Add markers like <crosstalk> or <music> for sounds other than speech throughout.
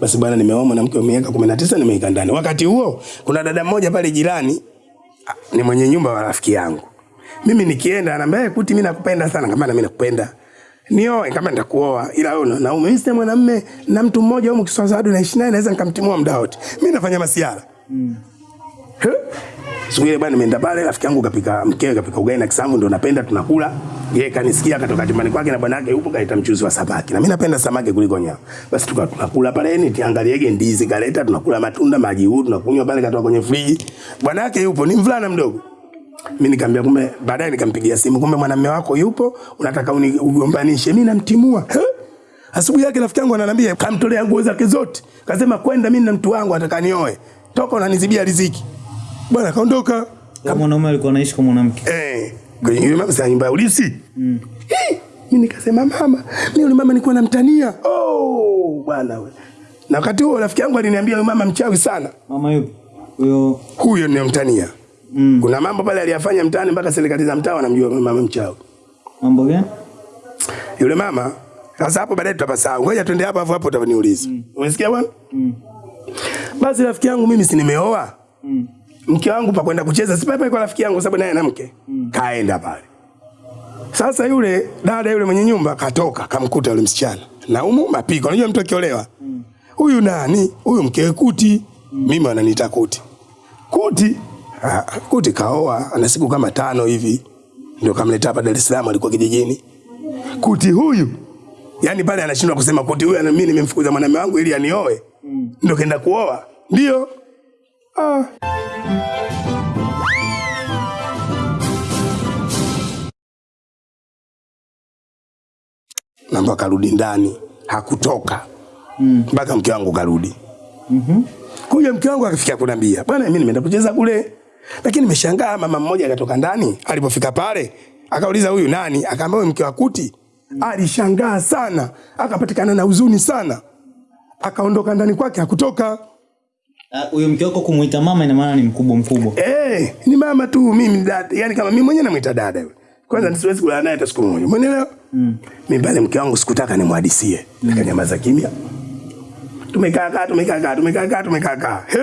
Basi bwana, nimeoa mwanamke wa miaka 19 nimeika ndani. Wakati huo kuna dada mmoja pale jirani ah, ni mwenye nyumba wa rafiki yangu. Mimi nikienda anambia "Eh, kuti mimi nakupenda sana kama na mimi nakupenda. Nioe kama nitakuoa ila wewe una naume mimi mwanamume na mtu mmoja huko Kiswahili naishi naye naweza nikamtimua muda wote. Mimi nafanya masiara. He? Siku ile bwana nimeenda pale rafiki yangu kapika mkewe kapika ugali na kisamvu ndo napenda tunakula. Yeye kanisikia katoka chumbani kwake na bwana yake yupo kaita mchuzi wa samaki. Na mimi napenda samaki kuliko nyama. Basi tuka tunakula pale ni tiangaliege ndizi kaleta tunakula matunda maji huu tunakunywa pale katoka kwenye friji. Bwana yake yupo ni mvulana mdogo. Mimi nikamwambia kumbe baadaye nikampigia simu kumbe mwanamume wako yupo unataka unigombanishe. mimi namtimua. Asubuhi yake rafiki yangu ananiambia kamtolea nguo zake zote. Kasema kwenda mimi na mtu wangu atakanioe. Toka unanizibia riziki. Bwana kaondoka. Kama mwanaume alikuwa anaishi kwa mwanamke. Eh, kwenye hiyo mama sasa nyumba ya ulisi. Mm. Mimi nikasema mama, mimi yule mama nilikuwa namtania. Oh, bwana wewe. Na wakati huo rafiki yangu aliniambia yule mama mchawi sana. Mama yupi? Huyo Huyo ninamtania. Mm. Kuna mambo pale aliyafanya mtaani mpaka serikali za mtaa wanamjua mama mchawi. mambo gani? Yule mama sasa hapo baadaye tutapasahau. Ngoja twende hapo hapo hapo utaniuliza. Umesikia bwana? Mm. Basi rafiki yangu mimi si nimeoa. Mm. Mke wangu pa kwenda kucheza. Si pale kwa rafiki yangu sababu naye ana mke. Mm. kaenda pale. Sasa yule dada yule mwenye nyumba katoka kamkuta yule msichana. Naumu mapiko. Unajua mtu akiolewa? Huyu nani? Huyu mkewe kuti. Mm. mimi ananiita kuti. Kuti ha, kuti kaoa ana siku kama tano hivi. Ndio kamleta hapa Dar es Salaam alikuwa kijijini. Kuti huyu yani pale anashindwa kusema kuti huyu mimi nimemfukuza mwanamume wangu ili anioe. Mm. ndio kaenda kuoa. Ndio. Ah. Namba akarudi ndani hakutoka. Mpaka mm. mke wangu karudi. Kuja mke wangu akifika kunambia bwana mimi nimeenda kucheza kule. Lakini nimeshangaa mama mmoja akatoka ndani. Alipofika pale akauliza huyu nani? Akaambia mke wa kuti. Mm. alishangaa sana. Akapatikana na huzuni sana. Akaondoka ndani kwake hakutoka Ah, Huyo mke wako kumuita mama ina maana ni mkubwa mkubwa. Eh, hey, ni mama tu mimi dada. Yaani kama mimi mwenyewe namuita dada yule. Kwanza mm. nisiwezi kulala naye hata siku moja. Umeelewa? Mm. Mimi pale mke wangu sikutaka nimhadisie. Mm. Nikanyamaza kimya. Tumekaa kaa, tumekaa kaa, tumekaa kaa, tumekaa kaa. He?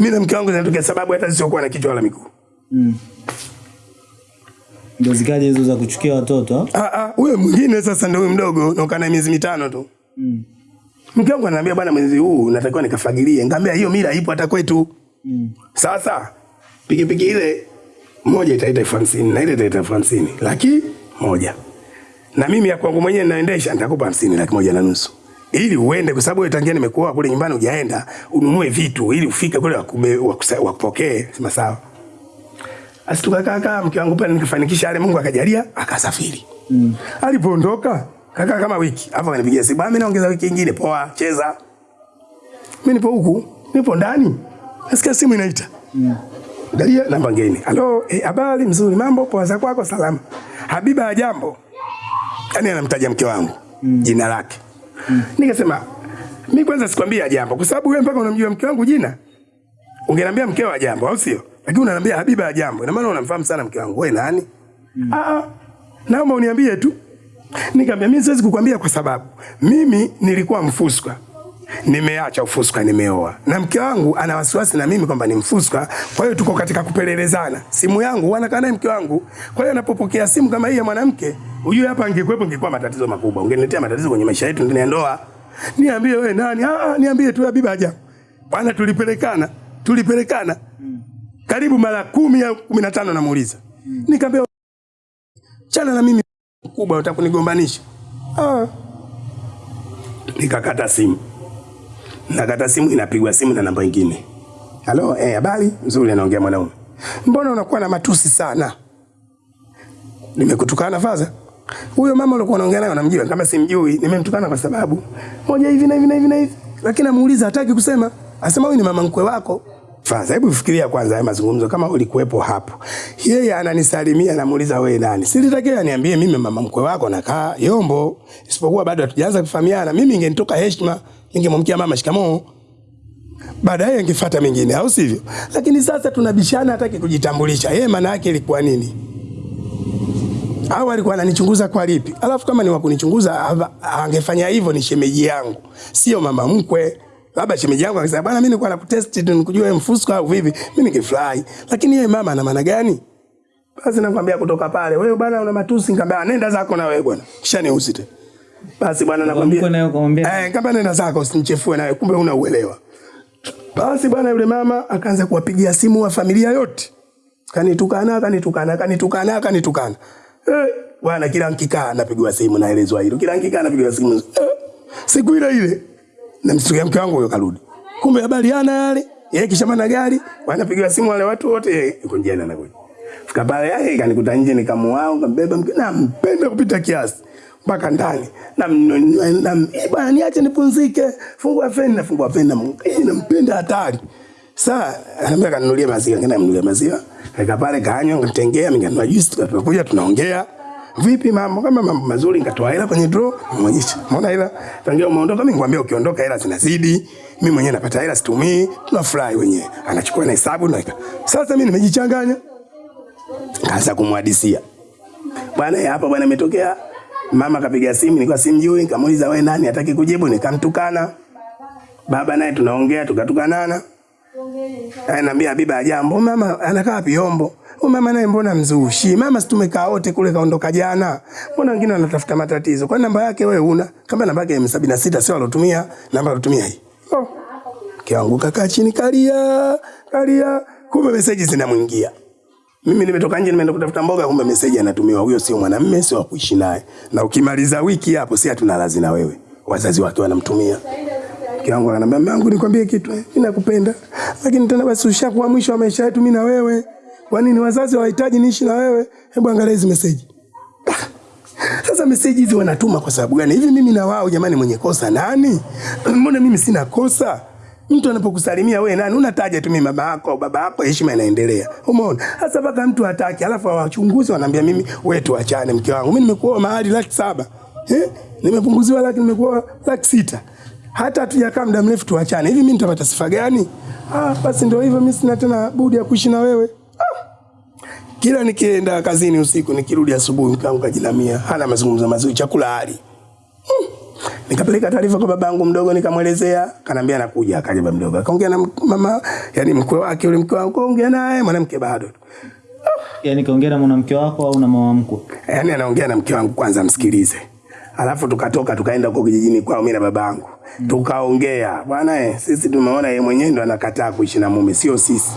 Mimi na mke wangu zinatokea sababu hata sisiokuwa na kichwa wala miguu. Mm. Ndio zikaje hizo za kuchukia watoto. ah? Ah huyo mwingine sasa ndio huyo mdogo, naokaa naye miezi mitano tu. Mm. Mke wangu ananiambia bwana, mwezi huu natakiwa nikafagilie. Ngambia hiyo mila ipo hata kwetu. Mm. Sasa pikipiki ile moja itaita elfu hamsini na ile itaita elfu hamsini laki moja na mimi ya kwangu mwenyewe ninaendesha nitakupa hamsini laki moja na nusu ili uende, kwa sababu tangia nimekuoa kule nyumbani hujaenda ununue vitu ili ufike kule wakupokee. Sema sawa. Basi tukakaa kaa, mke wangu pale nikafanikisha yale, Mungu akajalia akasafiri. Mm. Alipoondoka kaka kama wiki, hapo akanipigia simu, bwana, mimi naongeza wiki nyingine, poa, cheza." Mimi nipo huku, nipo ndani. Nasikia simu inaita. Angalia namba ngeni. Halo, eh, habari mzuri, mambo poa za kwako salama. Habiba ya jambo. yani anamtaja mke wangu mm. jina lake. mm. Nikasema mimi kwanza sikwambia jambo kwa sababu wewe mpaka unamjua mke wangu jina. Ungeniambia mkeo wa jambo au sio? Lakini unaniambia Habiba ya jambo. Ina maana unamfahamu sana mke wangu. Wewe nani? mm. ah. Naomba uniambie tu. Nikamwambia mimi siwezi kukwambia kwa sababu mimi nilikuwa mfuska. Nimeacha ufuska, nimeoa. Na mke wangu ana wasiwasi na mimi kwamba ni mfuska, Kwa hiyo tuko katika kupelelezana. Simu yangu wanakaa naye mke wangu. Kwa hiyo anapopokea simu kama hii ya mwanamke, ujue hapa angekuwepo ingekuwa matatizo makubwa. Ungeniletea matatizo kwenye maisha yetu ndani ya ndoa. Niambie wewe nani? Ah, ah, niambie tu Habiba haja. Bwana tulipelekana. Tulipelekana. Karibu mara kumi au kumi na tano namuuliza. Nikamwambia chana na mimi mkubwa unataka kunigombanisha. Ah. Nikakata simu. Nakata simu inapigwa simu na namba nyingine. Halo, eh, habari? Nzuri anaongea mwanaume. Mbona unakuwa na matusi sana? Nimekutukana faza? Huyo mama ulikuwa unaongea naye unamjua kama simjui, nimemtukana kwa sababu moja hivi na hivi na hivi na hivi. Lakini namuuliza hataki kusema. Asema huyu ni mama mkwe wako. Faza, hebu fikiria kwanza haya mazungumzo kama ulikuwepo hapo. Yeye ananisalimia namuuliza wewe nani? Silitakiwa niambie mimi mama mkwe wako nakaa Yombo. Isipokuwa bado hatujaanza kufahamiana. Mimi ingenitoka heshima, ningemwamkia mama shikamoo. Baadaye angefuata mengine au sivyo? Lakini sasa tunabishana hataki kujitambulisha. Yeye maana yake ilikuwa nini? au alikuwa ananichunguza kwa lipi? Alafu kama ni wa kunichunguza angefanya hivyo ni shemeji yangu, sio mama mkwe. Labda shemeji yangu akisema bwana, mimi nilikuwa nakutest tu nikujua wewe mfusko au vipi, mimi ningefurahi. Lakini yeye mama ana maana gani? Basi nakwambia kutoka pale, wewe bwana una matusi, nikamwambia nenda zako na wewe bwana, kisha niusi tena. Basi bwana nakwambia eh, kama nenda zako usinichefue nawe, kumbe una uelewa. Basi bwana yule mama akaanza kuwapigia simu wa familia yote, kanitukana kanitukana kanitukana kanitukana. Eh, bwana kila nkikaa napigiwa simu naelezwa hilo, kila nkikaa napigiwa simu. Eh, siku ile ile namsikia mke wangu huyo karudi, kumbe habari yana yale yeye kisha mana gari, wanapigiwa simu wale watu wote, yuko njiani anakuja. Fika pale yake kanikuta nje, nikamuao kambeba mke, na mpende kupita kiasi mpaka ndani. Na, na, na eh, bwana niache nipumzike, fungua feni, feni, na eh, nampenda hatari. Sasa anambia kanunulie maziwa, ngine mnunulie maziwa, nika pale kanywa, ngatengea, nikanunua juice, tukakuja tunaongea Vipi mambo? Kama mambo mazuri, nikatoa hela kwenye draw, mwonyesha. Umeona hela? Tangia umeondoka, mimi ngwambia ukiondoka hela zinazidi. Mimi mwenyewe napata hela situmii, tunafurahi wenyewe. Anachukua na hesabu na sasa mimi nimejichanganya. Kaanza kumhadisia. Bwana eh, hapa bwana imetokea. Mama kapiga simu, nilikuwa simjui, nikamuuliza wewe nani, hataki kujibu, nikamtukana. Baba naye tunaongea tukatukanana. Ananiambia Habiba jambo, mama anakaa wapi Yombo? Huyu mama naye mbona mzushi? Mama si tumekaa wote kule kaondoka jana. Mbona wengine wanatafuta matatizo? Kwa namba yake wewe una? Kama namba yake ya M76 sio alotumia, namba alotumia hii. Oh. Kianguka kaa chini kalia, kalia. Kumbe message zinamwingia. Mimi nimetoka nje nimeenda kutafuta mboga, kumbe message anatumiwa. Huyo sio mwanamume, sio kuishi naye. Na ukimaliza wiki hapo, si hatuna lazi na wewe. Wazazi wake wanamtumia. Mke wangu ananiambia mama nikwambie kitu, eh, mimi nakupenda, lakini tena basi ushakuwa mwisho wa maisha yetu mimi na wewe. Kwa nini wazazi wahitaji niishi na wewe? Hebu angalia hizi message. Ah, Sasa message hizi wanatuma kwa sababu gani? Hivi mimi na wao jamani, mwenye kosa nani? <clears throat> Mbona mimi sina kosa? Mtu anapokusalimia wewe nani? Unataja tu mimi mama yako au baba yako, heshima inaendelea. Umeona? Sasa mpaka mtu hataki, alafu wachunguzi wanaambia mimi wewe tuachane mke wangu. Mimi nimekuoa mahali laki saba. Eh? Nimepunguziwa laki nimekuoa laki sita. Hata hatujakaa muda mrefu tuachane. Hivi mimi nitapata sifa gani? Ah, basi ndio hivyo mimi sina tena budi ya kuishi na wewe. Kila nikienda kazini usiku nikirudi asubuhi mkaangu kajilamia, hana mazungumzo mazuri, chakula hali. Hmm. Nikapeleka taarifa kwa babangu mdogo nikamwelezea, kanambia anakuja, akaja baba mdogo. Akaongea na mama, yani mkwe wake yule mkwe wangu, kaongea naye mwanamke bado. yani kaongea na mwanamke wako au na mama mkwe? Yaani anaongea na mke wangu kwanza msikilize. Alafu tukatoka tukaenda huko kijijini kwao mimi na babangu. Tukaongea. Bwana eh, sisi tumeona yeye mwenyewe ndo anakataa kuishi na mume, sio sisi.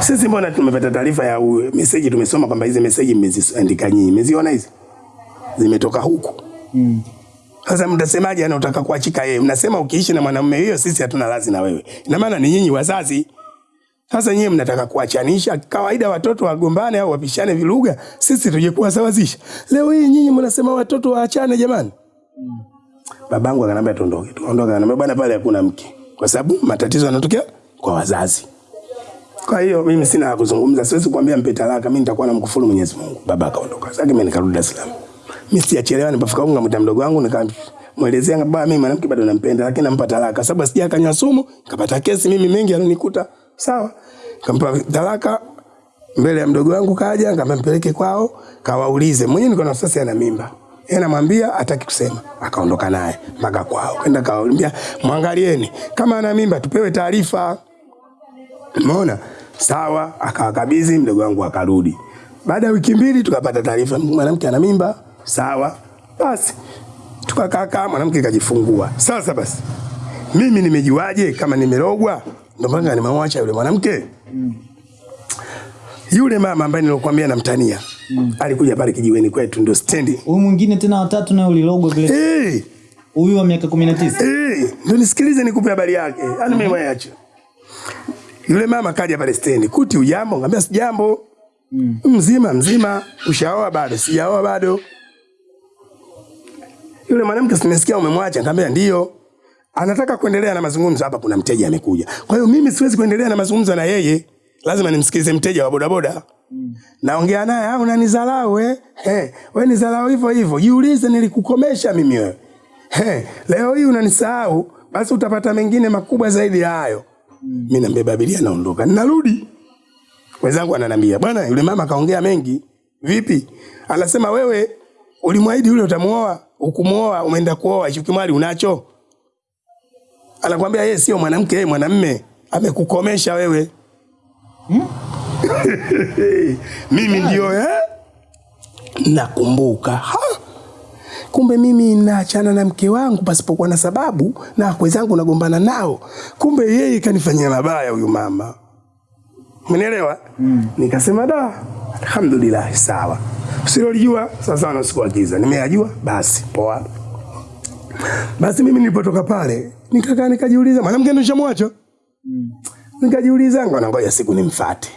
Sisi mbona tumepata taarifa ya message tumesoma kwamba hizi message mmeziandika nyinyi. Mmeziona hizi? Zimetoka huku. Mm. Sasa mtasemaje anataka kuachika yeye? Mnasema ukiishi na mwanamume hiyo sisi hatuna lazi na wewe. Ina maana ni nyinyi wazazi. Sasa nyinyi mnataka kuachanisha kawaida watoto wagombane au wapishane vilugha, sisi tuje kuwasawazisha. Leo hii nyinyi mnasema watoto waachane jamani. Mm. Babangu akanambia tuondoke. tuondoke. akanambia bwana pale hakuna mke. Kwa sababu matatizo yanatokea kwa wazazi. Kwa hiyo mimi sina la kuzungumza, siwezi kuambia mpe talaka, mimi nitakuwa namkufuru Mwenyezi Mungu. Baba akaondoka. Sasa mimi nikarudi Dar es Salaam. Mimi sijachelewa, nilipofika huko ngamwita mdogo wangu nikamwelezea baba, mimi mwanamke bado nampenda, lakini nampa talaka. Sababu sija kanywa sumu, nikapata kesi mimi mengi alionikuta. Sawa. Nikampa talaka mbele ya mdogo wangu kaja, nikampeleke kwao, kawaulize. Mwenyewe niko na sasa ana mimba. Yeye anamwambia hataki kusema. Akaondoka naye mpaka kwao. Kwenda kawaambia mwangalieni kama ana mimba tupewe taarifa. Umeona? Sawa, akawakabidhi mdogo wangu akarudi. Baada ya wiki mbili tukapata taarifa mwanamke ana mimba. Sawa. Basi tukakaa mwanamke kajifungua. Sasa basi mimi nimejuaje kama nimerogwa? Ndio maana nimemwacha yule mwanamke. Yule mama ambaye nilokuambia namtania alikuja pale kijiweni kwetu, ndio stendi. Huyu mwingine tena watatu naye ulilogwa vile. Eh, Huyu wa miaka 19. eh, ndio nisikilize nikupe habari yake. Yaani mimi mwache. Yule mama kaja pale stendi, kuti ujambo? Ngambia sijambo. Mzima mzima, ushaoa bado? Sijaoa bado. Yule mwanamke simesikia umemwacha, ngambia ndio. Anataka kuendelea na mazungumzo hapa, kuna mteja amekuja. Kwa hiyo mimi siwezi kuendelea na mazungumzo na yeye, lazima nimsikilize mteja wa bodaboda. Naongea naye, au unanizalau eh? Hey, wewe nizalau hivyo hivyo. Jiulize nilikukomesha mimi wewe. Hey, leo hii unanisahau, basi utapata mengine makubwa zaidi ya hayo. Mimi nambeba abiria naondoka. Ninarudi. Wenzangu ananiambia, "Bwana, yule mama kaongea mengi." Vipi? Anasema wewe ulimwahidi yule utamuoa, ukumuoa umeenda kuoa, hicho kimwali unacho? Anakwambia yeye sio mwanamke, yeye mwanamme, amekukomesha wewe. <laughs> Mimi ndio eh? Nakumbuka. Kumbe mimi naachana na mke wangu pasipokuwa na sababu na wakwe zangu nagombana nao. Kumbe yeye kanifanyia mabaya huyu mama. Umenielewa? Mm. Nikasema da, alhamdulillah sawa. Usilolijua sasa na wa. Nimeyajua basi poa. Basi mimi nilipotoka pale nikakaa nikajiuliza mwanamke ndo nishamwacha. Mm. Nikajiuliza ngoja siku nimfuate.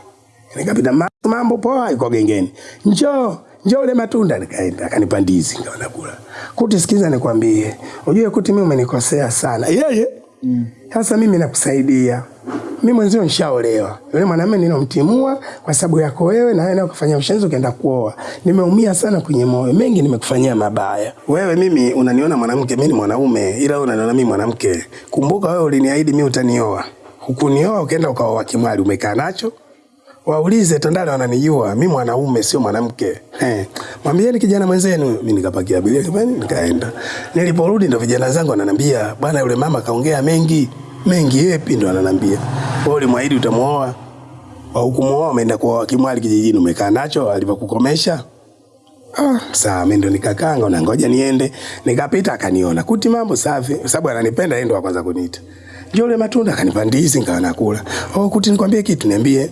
Nikapita mambo poa iko gengeni. Njoo, njoo ule matunda nikaenda akanipa ndizi ndio nakula. Kuti sikiza nikwambie. Unajua kuti mimi umenikosea sana. Yeye sasa mimi nakusaidia. Mimi mwenzio nishaolewa. Yule mwanamume ninomtimua kwa sababu yako wewe na wewe na ukafanya ushenzi ukaenda kuoa. Nimeumia sana kwenye moyo. Mengi nimekufanyia mabaya. Wewe mimi unaniona mwanamke, mimi ni mwanaume ila wewe unaniona mimi mwanamke. Kumbuka wewe uliniahidi mimi utanioa. Hukunioa ukaenda ukaoa kimwali umekaa nacho. Waulize Tandale wananijua, mi mwanaume sio mwanamke. Eh, mwambieni kijana mwenzenu, mimi nikapakia abiria kibani nikaenda. Niliporudi ndo vijana zangu wananiambia, bwana yule mama kaongea mengi. Mengi yepi ndo ananiambia. Wewe ulimwahidi utamuoa. Au ukumuoa umeenda kwa kimwali kijijini umekaa nacho alivyokukomesha. Ah, saa mimi ndo nikakanga na ngoja niende. Nikapita akaniona. Kuti mambo safi, sababu ananipenda yeye ndo wa kwanza kuniita. Njoo ule matunda akanipa ndizi nikawa nakula. Oh, kuti nikwambie kitu niambie.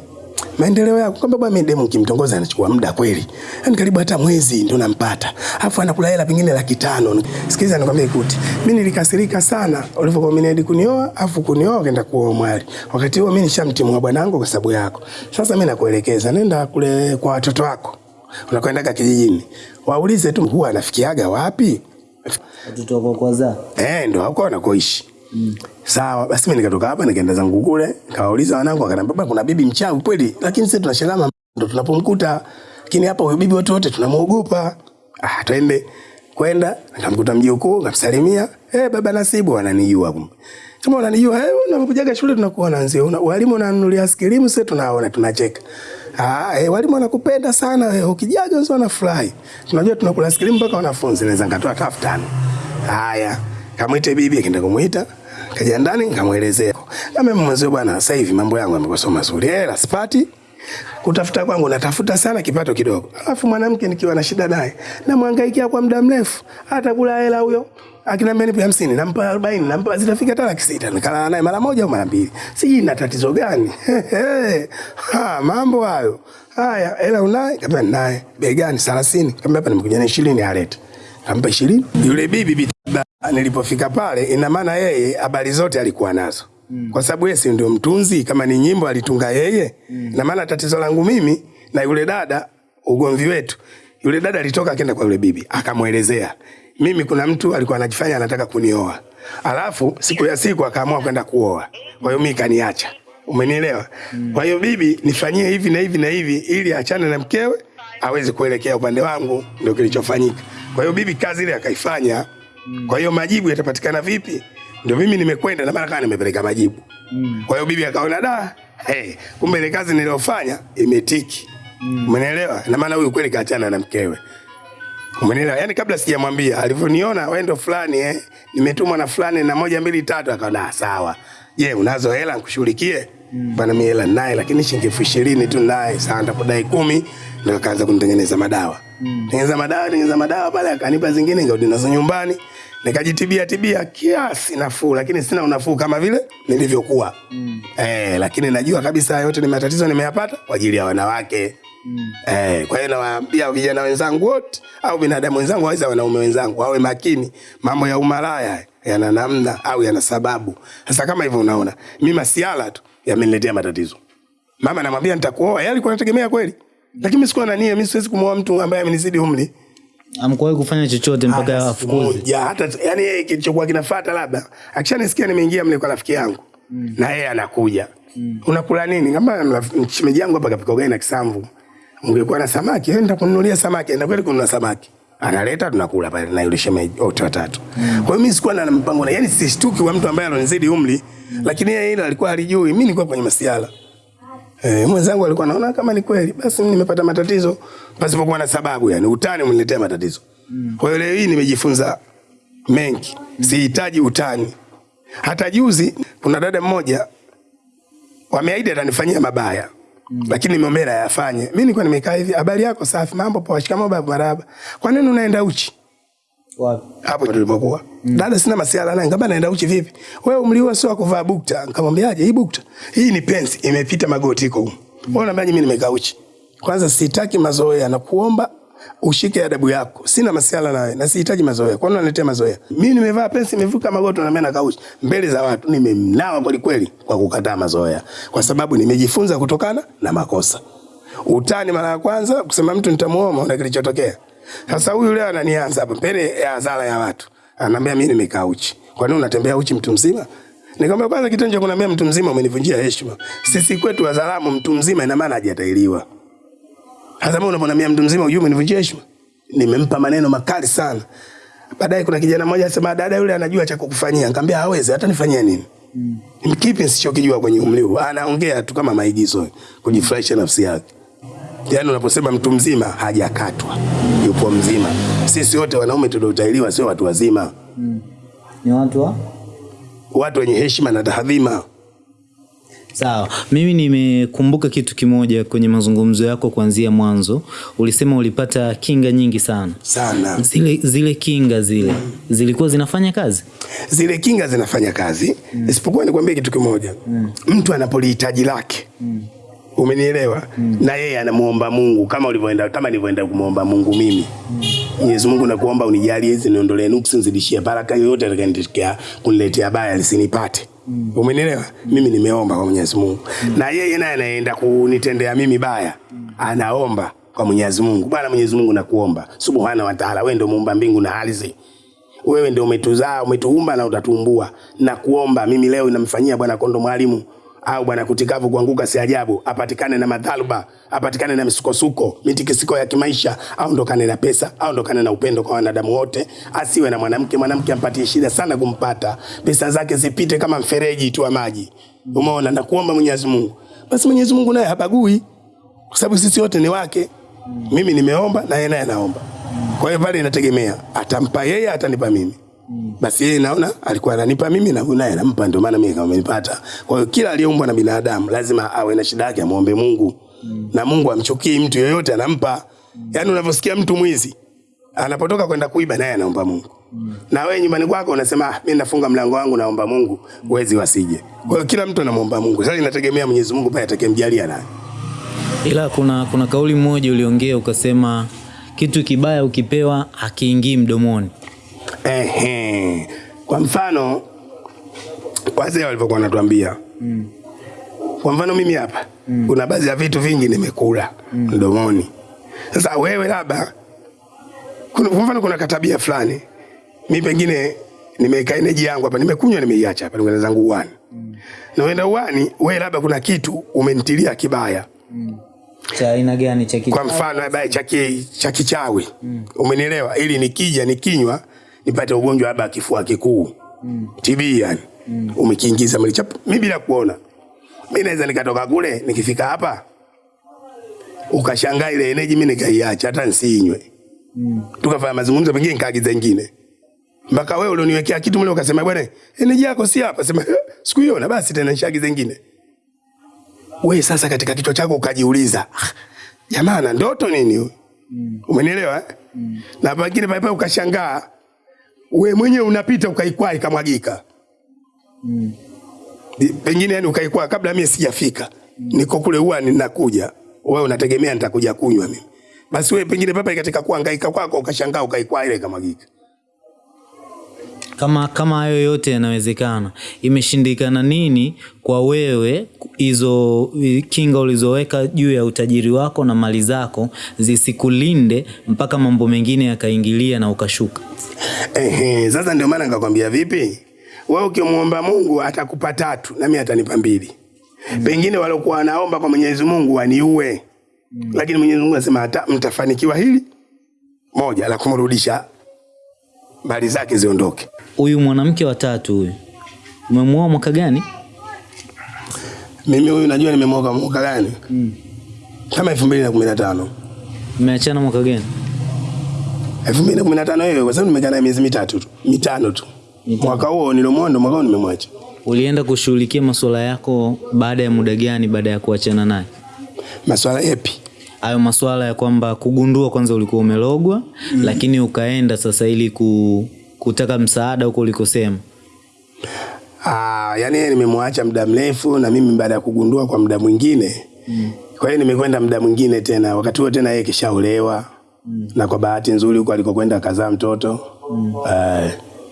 Maendeleo yako kwamba bwana mimi demu kimtongoza anachukua muda kweli. Yaani karibu hata mwezi ndo nampata. Alafu anakula hela pengine laki tano. Sikiliza nikwambie kuti. Mimi nilikasirika sana ulivyokuwa umeniahidi kunioa, afu kunioa ukaenda kuoa mwali. Wakati huo mimi nishamtimua bwanangu kwa sababu yako. Sasa mimi nakuelekeza nenda kule kwa watoto wako. Unakwendaga kijijini. Waulize tu huwa anafikiaga wapi? Watoto wako kwanza. Eh, ndo huko anakoishi. Mm. Sawa, basi mimi nikatoka hapa nikaenda zangu kule, nikawauliza wanangu akaniambia baba kuna bibi mchawi kweli, lakini sisi tunashangaa mama ndo tunapomkuta. Lakini hapa huyo bibi watu wote tunamuogopa. Ah, twende. Kwenda, nikamkuta mjukuu, nikamsalimia. Eh, baba Nasibu wananijua kumbe. Kama unanijua eh, unakujaga shule tunakuona nzio. Una, walimu wananunulia skilimu sisi tunaona tunacheka. Ah, eh, walimu wanakupenda sana wewe, eh, ukijaga wao wanafurahi. Tunajua tunakula skilimu mpaka wanafunzi naweza nikatoa elfu. Haya, kamwite bibi akaenda kumuita kaja ndani nikamwelezea. kama mwenzio bwana sasa hivi mambo yangu yamekuwa mazuri. Hela sipati. Kutafuta kwangu natafuta sana kipato kidogo. Alafu mwanamke nikiwa na shida naye namhangaikia kwa muda mrefu. Hata kula hela huyo. Akinambia nipe hamsini nampa arobaini nampa zitafika hata laki sita. Nikalala naye mara moja au mara mbili. Sijui na tatizo gani. <laughs> Ha, mambo hayo. Haya hela unaye kaambia naye bei gani? Thelathini. Kaambia hapa nimekuja na ishirini alete kampa ishirini. Yule bibi bitaba, nilipofika pale ina maana yeye habari zote alikuwa nazo. Mm. kwa sababu yeye si ndio mtunzi kama ni nyimbo alitunga yeye. Mm. na maana tatizo langu mimi na yule dada ugomvi wetu. Yule dada alitoka akaenda kwa yule bibi akamwelezea. Mimi kuna mtu alikuwa anajifanya anataka kunioa. Alafu siku ya siku akaamua kwenda kuoa. Kwa hiyo mimi kaniacha. Umenielewa? Mm. kwa hiyo bibi nifanyie hivi na hivi na hivi ili achane na mkewe aweze kuelekea upande wangu ndio kilichofanyika kwa hiyo bibi kazi ile akaifanya kwa hiyo majibu yatapatikana vipi? Ndio mimi nimekwenda na maana nimepeleka majibu. Kwa hiyo bibi akaona da, hey, kumbe ile kazi niliyofanya imetiki. Umeelewa? Na maana huyu kweli kaachana na mkewe. Umenielewa? Yaani kabla sijamwambia alivyoniona wewe ndo fulani eh, nimetumwa na fulani na moja mbili tatu akaona "Ah, sawa. Je, unazo hela nikushughulikie? Mm. Bana mimi hela naye lakini shilingi elfu ishirini tu naye, sawa nitakudai kumi ndio akaanza kunitengeneza madawa. Mm. Tengeneza madawa, tengeneza madawa pale akanipa zingine ngarudi nazo nyumbani. Nikajitibia tibia kiasi nafuu lakini sina unafuu kama vile nilivyokuwa. Mm. Eh, lakini najua kabisa yote ni matatizo nimeyapata kwa ajili ya wanawake. Mm. Eh, kwa hiyo nawaambia vijana wenzangu wote au binadamu wenzangu waweza wanaume wenzangu wawe makini. Mambo ya umalaya yana namna au yana sababu. Sasa kama hivyo unaona, mimi masiala tu yameniletea matatizo. Mama namwambia nitakuoa, yeye alikuwa anategemea kweli. Lakini sikuwa na nia, mimi siwezi kumwoa mtu ambaye amenizidi umri. Amkuwahi kufanya chochote mpaka Hata afukuze. Ya, hata yani yeye kilichokuwa kinafuata labda akishanisikia nimeingia mle kwa rafiki yangu mm. na yeye anakuja mm. unakula nini kama mchimeji yangu hapa kapika ugali na kisamvu ungekuwa na samaki enda kununulia samaki enda kweli kununua samaki analeta tunakula pale na yule shemeji wote watatu mm. kwa hiyo mimi sikuwa na mpango na yani sishtuki wa mtu ambaye alonizidi umri mm. lakini yeye ile alikuwa alijui mimi nilikuwa kwenye masiala Eh, mwenzangu alikuwa anaona kama ni kweli, basi nimepata matatizo pasipokuwa na sababu, yani utani umeniletea matatizo. Kwa hiyo leo hii nimejifunza mengi, sihitaji utani. Hata juzi kuna dada mmoja wameahidi atanifanyia mabaya Mm. lakini nimeombea yafanye. Mimi nilikuwa nimekaa hivi, habari yako safi, mambo poa, shikamoo baba, maraba. Kwa nini unaenda uchi? Wapi? limekuwa mm. dada, sina masiala naye, ngamba naenda uchi vipi? Wewe umliwa sio kuvaa bukta. Nikamwambiaje, hii bukta hii ni pensi, imepita magoti iko huko. Wewe unaambia mimi nimekaa uchi? Kwanza sitaki mazoea na kuomba ushike adabu yako. Sina masiala nawe na sihitaji mazoea. Kwa nini unaletea mazoea? Mimi nimevaa pensi, imevuka magoti na mimi na uchi mbele za watu. Nimemnawa kweli kweli kwa kukataa mazoea, kwa sababu nimejifunza kutokana na makosa. Utani mara ya kwanza kusema mtu nitamuoma, na kilichotokea sasa huyu leo ananianza hapa mbele ya hadhara ya watu. Ananiambia mimi nimekaa uchi. Kwa nini unatembea uchi mtu mzima? Nikamwambia kwanza kitendo cha kuniambia mtu mzima umenivunjia heshima. Sisi kwetu Wazalamu mtu mzima ina maana hajatahiriwa. Sasa mbona unaponiambia mtu mzima ujue umenivunjia heshima? Nimempa maneno makali sana. Baadaye kuna kijana mmoja asema dada yule anajua cha kukufanyia. Nikamwambia hawezi hata nifanyia nini? Mm. Kipi nisichokijua kwenye umri huu? Anaongea tu kama maigizo kujifurahisha nafsi yake. Yaani unaposema mtu mzima hajakatwa, yupo mzima. Sisi wote wanaume tuliotahiriwa sio watu wazima, Mm. Ni watu wa? watu wenye heshima na tahadhima. Sawa, mimi nimekumbuka kitu kimoja kwenye mazungumzo yako kuanzia mwanzo. Ulisema ulipata kinga nyingi sana. sana. Zile zile kinga zile zilikuwa zinafanya kazi? Zile kinga zinafanya kazi mm. isipokuwa nikwambie kitu kimoja mm. mtu anapolihitaji lake mm. Umenielewa mm. na yeye anamuomba Mungu kama ulivyoenda kama nilivyoenda kumuomba Mungu mimi Mwenyezi mm. Mungu nakuomba unijalie hizi niondolee nuksi nizidishie baraka yoyote atakayenitokea kuniletea baya lisinipate mm. umenielewa mm. mimi nimeomba kwa Mwenyezi Mungu mm. na yeye naye anaenda kunitendea mimi baya mm. anaomba kwa Mwenyezi Mungu Bwana Mwenyezi Mungu nakuomba subhana wa taala wewe ndio muumba mbingu na ardhi wewe ndio umetuzaa umetuumba na utatuumbua na kuomba mimi leo namfanyia bwana kondo mwalimu au bwana kutikavu kuanguka si ajabu apatikane na madhaluba apatikane na misukosuko mitikisiko ya kimaisha aondokane na pesa aondokane na upendo kwa wanadamu wote asiwe na mwanamke mwanamke ampatie shida sana kumpata. Pesa zake zipite kama mfereji tu wa maji. Umeona na kuomba Mwenyezi Mungu. Basi Mwenyezi Mungu naye habagui kwa sababu sisi wote ni wake. Mimi nimeomba na yeye naye anaomba. Kwa hiyo pale inategemea atampa yeye atanipa mimi basi yeye naona alikuwa ananipa mimi na naye anampa ndio maana mimi kama amenipata kwa hiyo kila aliyeumbwa na binadamu lazima awe na shida yake amuombe Mungu mm. na Mungu amchukii mtu yeyote anampa mm. yaani unavyosikia mtu mwizi anapotoka kwenda kuiba naye anaomba Mungu mm. na wewe nyumbani kwako unasema ah, mimi nafunga mlango wangu naomba Mungu wezi wasije kwa hiyo kila mtu anamuomba Mungu sasa inategemea Mwenyezi Mungu pale atakayemjalia naye Ila kuna kuna kauli moja uliongea ukasema kitu kibaya ukipewa hakiingii mdomoni. Ehe. Kwa mfano wazee walivyokuwa wanatuambia mm. Kwa mfano mimi hapa mm. kuna baadhi ya vitu vingi nimekula mm. mdomoni. Sasa wewe labda kuna, kwa mfano kuna katabia fulani mimi pengine nimeweka energy yangu hapa nimekunywa nimeiacha hapa nimeenda zangu uani. mm. Na wenda uani wewe labda kuna kitu umenitilia kibaya Cha aina gani cha kichawi? kwa mfano labda cha cha kichawi mm. umenielewa ili nikija nikinywa nipate ugonjwa labda kifua kikuu mm. TB yani mm. umekiingiza mwili chap mimi bila kuona mimi naweza nikatoka kule nikifika hapa ukashangaa ile energy mimi nikaiacha hata nsinywe mm. tukafanya mazungumzo pengine nikaagiza ingine mpaka wewe ulioniwekea kitu mle ukasema bwana energy yako si hapa sema "Eh, <laughs> sikuiona basi tena nishaagiza ingine we sasa katika kichwa chako ukajiuliza "Ah, jamaa na ndoto nini mm. umenielewa eh? mm. na pengine pale pale ukashangaa we mwenyewe unapita ukaikwaa ikamwagika mm. pengine yani ukaikwaa kabla mimi sijafika mm. niko kule huwa ninakuja wewe unategemea nitakuja kunywa mimi basi wewe pengine papa katika kuhangaika kwako ukashangaa ukaikwaa ile ikamwagika Kama kama hayo yote yanawezekana, imeshindikana nini kwa wewe hizo kinga ulizoweka juu ya utajiri wako na mali zako zisikulinde mpaka mambo mengine yakaingilia na ukashuka? Ehe, sasa ndio maana nikakwambia vipi, wewe ukimwomba Mungu atakupa tatu nami mimi atanipa mbili. Mm. Pengine waliokuwa wanaomba kwa Mwenyezi Mungu waniue. Mm. Lakini Mwenyezi Mungu anasema hata mtafanikiwa hili moja la kumrudisha mali zake ziondoke. Huyu mwanamke wa tatu huyu umemwoa mwaka gani? Mimi huyu najua nimemwoa mwaka gani? Mm. Kama 2015. Mmeachana mwaka gani? 2015 hiyo kwa sababu nimekaa naye miezi mitatu tu, mitano tu. Mwaka huo nilomwoa ndo mwaka huo nimemwacha. Ulienda kushughulikia masuala yako baada ya muda gani baada ya kuachana naye? Masuala yapi? Hayo masuala ya kwamba kugundua kwanza ulikuwa umelogwa mm. lakini ukaenda sasa ili ku, kutaka msaada huko ulikosema. Ah, yani nimemwacha muda mrefu na mimi baada ya kugundua kwa muda mwingine. mm. Kwa hiyo nimekwenda muda mwingine tena. Wakati huo tena yeye kishaolewa. mm. Na kwa bahati nzuri huko alikokwenda kazaa mtoto. mm.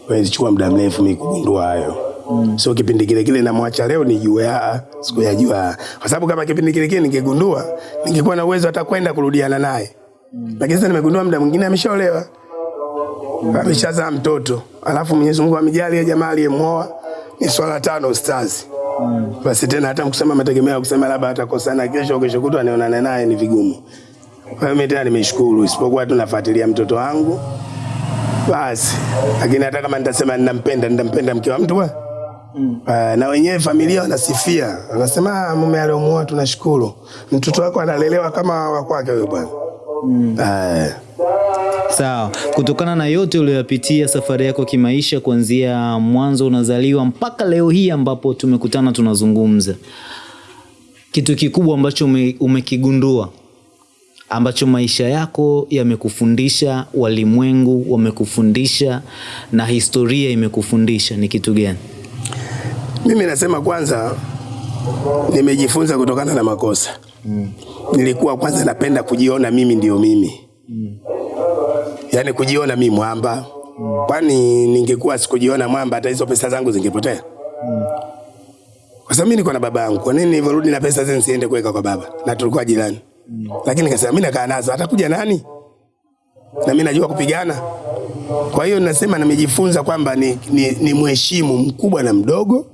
kwa hiyo muda mrefu mimi kugundua hayo. Sio kipindi kile kile namwacha leo nijue ya sikuyajua. Kwa sababu kama kipindi kile kile ningegundua, ningekuwa na uwezo hata kwenda kurudiana naye. mm. Lakini sasa nimegundua muda mwingine ameshaolewa. mm. Ameshazaa mtoto. Alafu Mwenyezi Mungu amejalia jamaa aliyemwoa ni swala tano ustazi. mm. Basi tena hata mkusema mategemea kusema labda atakosana kesho kesho kutwa nionane naye ni vigumu. Kwa hiyo mimi tena nimeshukuru isipokuwa tu nafuatilia mtoto wangu. Basi lakini hata kama nitasema ninampenda nitampenda mke wa mtu bwana. Uh, na wenyewe familia wanasifia, wanasema "Ah, mume aliomuoa tunashukuru, mtoto wako analelewa kama wa kwake huyo bwana. mm. Uh, Sawa, kutokana na yote uliyoyapitia safari yako kimaisha, kuanzia mwanzo unazaliwa mpaka leo hii ambapo tumekutana tunazungumza, kitu kikubwa ambacho ume, umekigundua ambacho maisha yako yamekufundisha, walimwengu wamekufundisha na historia imekufundisha ni kitu gani? Mimi nasema kwanza, nimejifunza kutokana na makosa. mm. Nilikuwa kwanza napenda kujiona mimi ndio mimi, mm. yaani kujiona mimi mwamba. mm. Kwani ningekuwa sikujiona mwamba, hata hizo pesa zangu zingepotea. mm. Kwa sababu mimi niko na baba yangu, kwa nini nilivyorudi na pesa zile nisiende kuweka kwa baba, na tulikuwa jirani. mm. Lakini nikasema mimi nakaa nazo, atakuja nani? Na mimi najua kupigana. Kwa hiyo nasema nimejifunza kwamba ni, ni, ni mheshimu mkubwa na mdogo.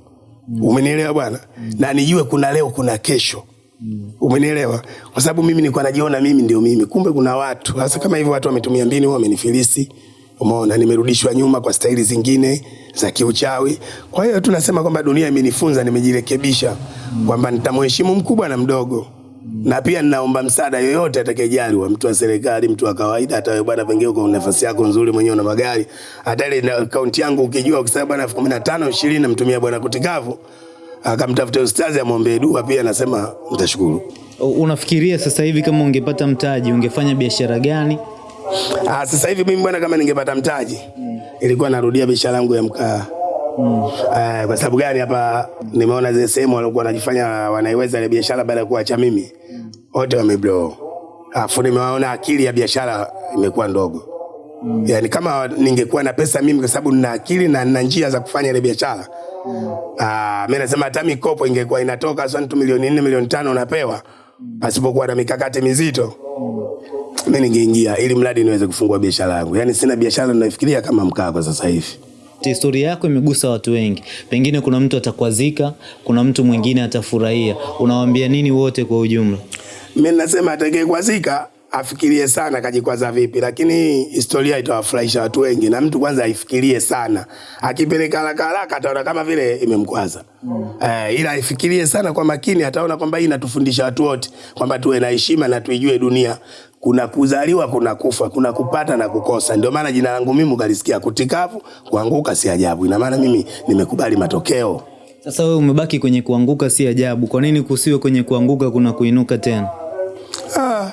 Umenielewa bwana? mm. Na nijue kuna leo kuna kesho. mm. Umenielewa? Kwa sababu mimi nilikuwa najiona mimi ndio mimi. Kumbe kuna watu. Sasa kama hivyo watu wametumia mbinu wamenifilisi. Umeona nimerudishwa nyuma kwa staili zingine za kiuchawi. Kwa hiyo tunasema kwamba dunia imenifunza nimejirekebisha mm. kwamba nitamheshimu mkubwa na mdogo. Na pia ninaomba msaada yoyote atakayejali wa mtu wa serikali, mtu wa kawaida, hata wewe bwana, pengine uko nafasi yako nzuri mwenyewe una magari, hata ile akaunti yangu ukijua, ukisema bwana elfu kumi na tano ishirini namtumia bwana Kutikavu, akamtafuta ustazi amwombee dua, pia nasema mtashukuru. Unafikiria sasa hivi kama ungepata mtaji ungefanya biashara gani? Ah, sasa hivi mimi bwana, kama ningepata mtaji ilikuwa narudia biashara yangu ya mkaa. Ah, kwa sababu gani? Hapa nimeona zile sehemu walikuwa wanajifanya wanaiweza ile biashara baada ya kuacha mimi, wote wameblow. Alafu nimewaona akili ya biashara imekuwa ndogo. Mm. Yaani kama ningekuwa na pesa mimi, kwa sababu nina akili na nina njia za kufanya ile biashara Mm. Ah, mimi nasema hata mikopo ingekuwa inatoka sasa tu milioni nne milioni tano unapewa pasipokuwa na mikakati mizito mimi ningeingia ili mradi niweze kufungua biashara yangu. Yaani sina biashara ninafikiria kama mkaa kwa sasa hivi. Historia yako imegusa watu wengi, pengine kuna mtu atakwazika, kuna mtu mwingine atafurahia. Unawaambia nini wote kwa ujumla? Mimi nasema atakayekwazika afikirie sana kajikwaza vipi, lakini historia itawafurahisha watu wengi, na mtu kwanza aifikirie sana. Akipeleka haraka haraka ataona kama vile imemkwaza mm. eh, ila aifikirie sana kwa makini, ataona kwamba hii inatufundisha watu wote kwamba tuwe na heshima na tuijue dunia kuna kuzaliwa, kuna kufa, kuna kupata na kukosa. Ndio maana jina langu mimi ukalisikia Kutikavu, kuanguka si ajabu. Ina maana mimi nimekubali matokeo. Sasa wewe umebaki kwenye kuanguka, si ajabu. Kwa nini kusiwe kwenye kuanguka kuna kuinuka tena? Ah,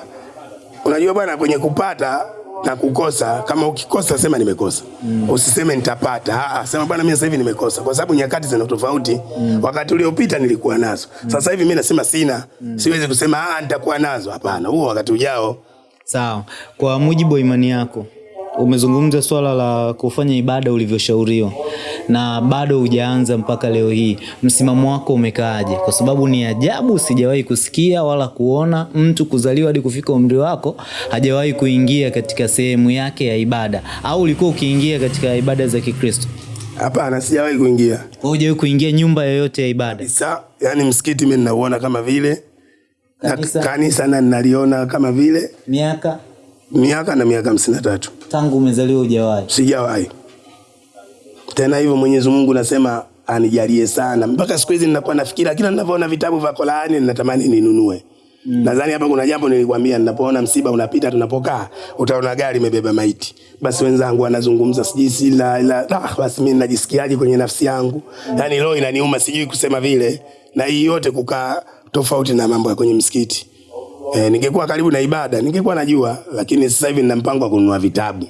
unajua bwana, kwenye kupata na kukosa, kama ukikosa sema nimekosa, Mm. usiseme nitapata. Ah, sema bwana, mimi sasa hivi nimekosa, kwa sababu nyakati zina tofauti. Mm. Wakati uliopita nilikuwa nazo, Mm. sasa hivi mimi nasema sina. Mm. Siwezi kusema ah, nitakuwa nazo. Hapana, huo wakati ujao. Sawa. Kwa mujibu wa imani yako, umezungumza swala la kufanya ibada ulivyoshauriwa na bado hujaanza mpaka leo hii, msimamo wako umekaaje? Kwa sababu ni ajabu, sijawahi kusikia wala kuona mtu kuzaliwa hadi kufika umri wako hajawahi kuingia katika sehemu yake ya ibada. Au ulikuwa ukiingia katika ibada za Kikristo? Hapana, sijawahi kuingia Wewe hujawahi kuingia nyumba yoyote ya ibada? kabisa. Yani msikiti mimi ninauona kama vile Kanisa? kanisa na naliona kama vile Miaka miaka na miaka hamsini na tatu tangu umezaliwa hujawahi? sijawahi tena hivyo. Mwenyezi Mungu nasema anijalie sana. Mpaka siku hizi ninakuwa nafikira kila ninavyoona vitabu vya Qur'ani ninatamani ninunue. Mm. Nadhani hapa kuna jambo nilikwambia, ninapoona msiba unapita, tunapokaa utaona gari imebeba maiti, basi wenzangu wanazungumza sijui si la, la ah, basi mimi najisikiaje kwenye nafsi yangu mm. Yaani roho inaniuma, sijui kusema vile, na hii yote kukaa tofauti na mambo ya kwenye msikiti. E, ningekuwa karibu na ibada ningekuwa najua, lakini sasa hivi nina mpango wa kununua vitabu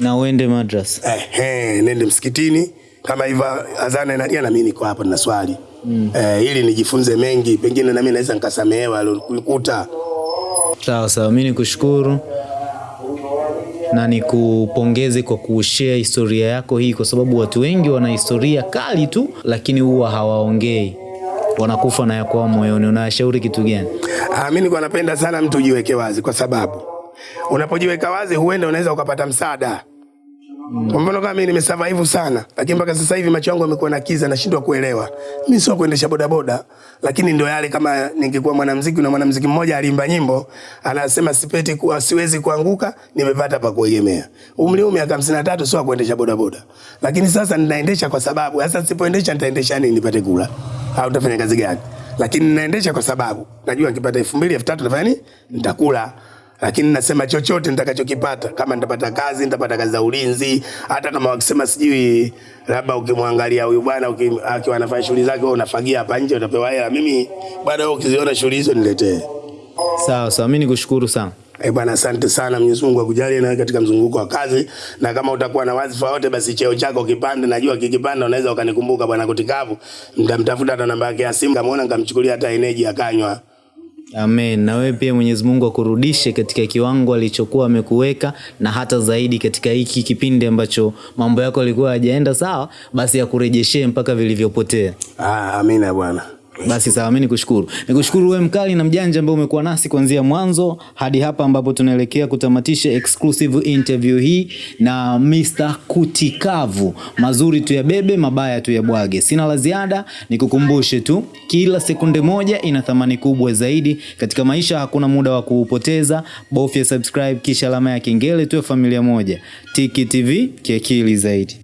na uende madrasa. Eh, eh, nende msikitini kama hivyo azana inalia na mimi niko hapa na swali mm. Eh, ili nijifunze mengi, pengine na mimi naweza nikasamehewa alikuta. Sawa sawa, mimi nikushukuru na nikupongeze kwa kushare historia yako hii, kwa sababu watu wengi wana historia kali tu, lakini huwa hawaongei, wanakufa na yakwao moyoni. Unawashauri kitu gani? Ah, mimi nilikuwa napenda sana mtu ujiweke wazi, kwa sababu unapojiweka wazi huenda unaweza ukapata msaada kwa mfano kama mimi nimesurvive sana, lakini mpaka sasa hivi macho yangu yamekuwa na kiza, nashindwa kuelewa. Mimi sio kuendesha bodaboda, lakini ndio yale, kama ningekuwa mwanamuziki na mwanamuziki mmoja aliimba nyimbo anasema sipeti kuwa siwezi kuanguka, nimepata pa kuegemea. Umri huu miaka 53 sio kuendesha bodaboda. Lakini sasa ninaendesha kwa sababu sasa nisipoendesha nitaendesha nini nipate kula? Au nitafanya kazi gani? Lakini ninaendesha kwa sababu najua nikipata 2000 3000 nitafanya nini? Nitakula lakini nasema chochote nitakachokipata, kama nitapata kazi, nitapata kazi za ulinzi. Hata kama wakisema sijui, labda ukimwangalia huyu bwana akiwa anafanya shughuli zake, wewe unafagia hapa nje, utapewa hela. Mimi bwana, wewe ukiziona shughuli hizo niletee. Sawa sawa, mimi nikushukuru sana. Eh, bwana asante sana. Mwenyezi Mungu akujalie na katika mzunguko wa kazi, na kama utakuwa na wadhifa wote, basi cheo chako kipande. Najua kikipanda unaweza ukanikumbuka bwana Kutikavu, nitamtafuta hata namba yake ya simu, kama unaona nikamchukulia hata eneji akanywa. Amen. Na wewe pia Mwenyezi Mungu akurudishe katika kiwango alichokuwa amekuweka na hata zaidi katika hiki kipindi ambacho mambo yako yalikuwa hayajaenda sawa, basi akurejeshee mpaka vilivyopotea. Ah, amina bwana. Basi sawa, mimi nikushukuru. Nikushukuru wewe mkali na mjanja ambaye umekuwa nasi kuanzia mwanzo hadi hapa ambapo tunaelekea kutamatisha exclusive interview hii na Mr. Kutikavu. Mazuri tu yabebe, mabaya tuyabwage. Sina la ziada, nikukumbushe tu kila sekunde moja ina thamani kubwa zaidi katika maisha. Hakuna muda wa kuupoteza. Bofya subscribe kisha alama ya kengele, tuwe familia moja. Tiki TV kiakili zaidi.